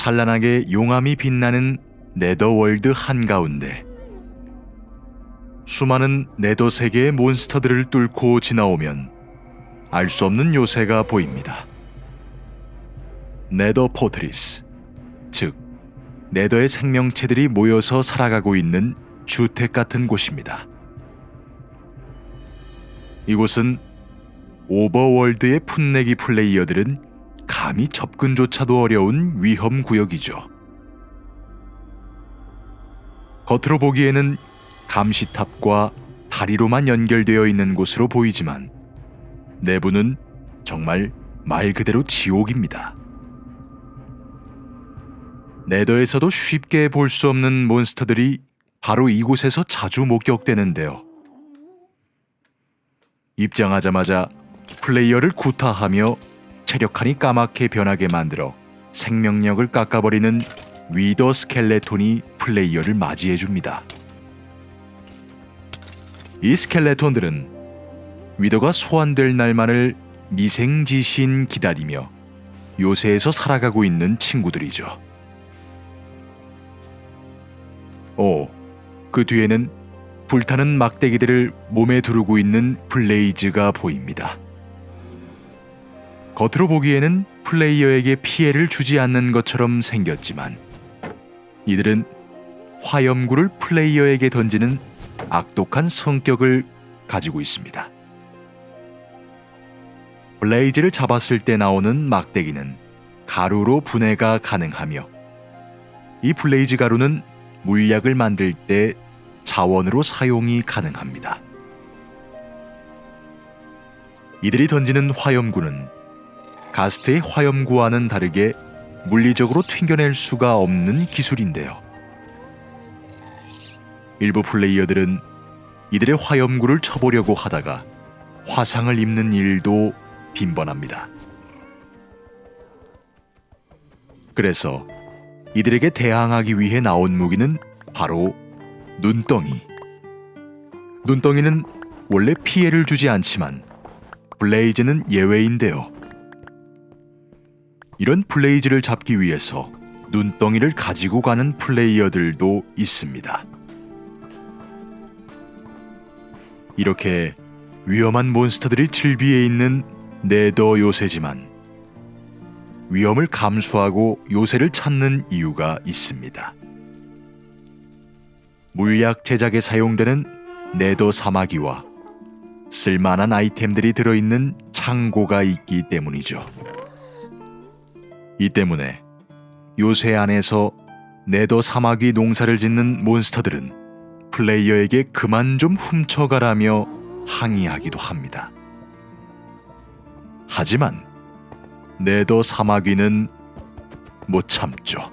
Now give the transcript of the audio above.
찬란하게 용암이 빛나는 Nether World 한가운데 수많은 Nether 세계의 몬스터들을 뚫고 지나오면 알 수 없는 요새가 보입니다. Nether Fortress, 즉 Nether의 생명체들이 모여서 살아가고 있는 주택 같은 곳입니다. 이곳은 Overworld의 풋내기 플레이어들은 감히 접근조차도 어려운 위험 구역이죠. 겉으로 보기에는 감시탑과 다리로만 연결되어 있는 곳으로 보이지만 내부는 정말 말 그대로 지옥입니다. 네더에서도 쉽게 볼 수 없는 몬스터들이 바로 이곳에서 자주 목격되는데요. 입장하자마자 플레이어를 구타하며 체력 칸이 까맣게 변하게 만들어 생명력을 깎아버리는 Wither Skeleton이 플레이어를 맞이해 줍니다. 이 Skeleton들은 Wither가 소환될 날만을 미생지신 기다리며 요새에서 살아가고 있는 친구들이죠. 오, 그 뒤에는 불타는 막대기들을 몸에 두르고 있는 블레이즈가 보입니다. 겉으로 보기에는 플레이어에게 피해를 주지 않는 것처럼 생겼지만 이들은 화염구를 플레이어에게 던지는 악독한 성격을 가지고 있습니다. 블레이즈를 잡았을 때 나오는 막대기는 가루로 분해가 가능하며 이 Blaze 가루는 물약을 만들 때 자원으로 사용이 가능합니다. 이들이 던지는 화염구는 Ghast의 화염구와는 다르게 물리적으로 튕겨낼 수가 없는 기술인데요. 일부 플레이어들은 이들의 화염구를 쳐보려고 하다가 화상을 입는 일도 빈번합니다. 그래서 이들에게 대항하기 위해 나온 무기는 바로 눈덩이. 눈덩이는 원래 피해를 주지 않지만 블레이즈는 예외인데요. 이런 블레이즈를 잡기 위해서 눈덩이를 가지고 가는 플레이어들도 있습니다. 이렇게 위험한 몬스터들이 즐비해 있는 네더 요새지만 위험을 감수하고 요새를 찾는 이유가 있습니다. 물약 제작에 사용되는 네더 사마귀와 쓸만한 아이템들이 들어있는 창고가 있기 때문이죠. 이 때문에 요새 안에서 네더 사마귀 농사를 짓는 몬스터들은 플레이어에게 그만 좀 훔쳐가라며 항의하기도 합니다. 하지만 네더 사마귀는 못 참죠.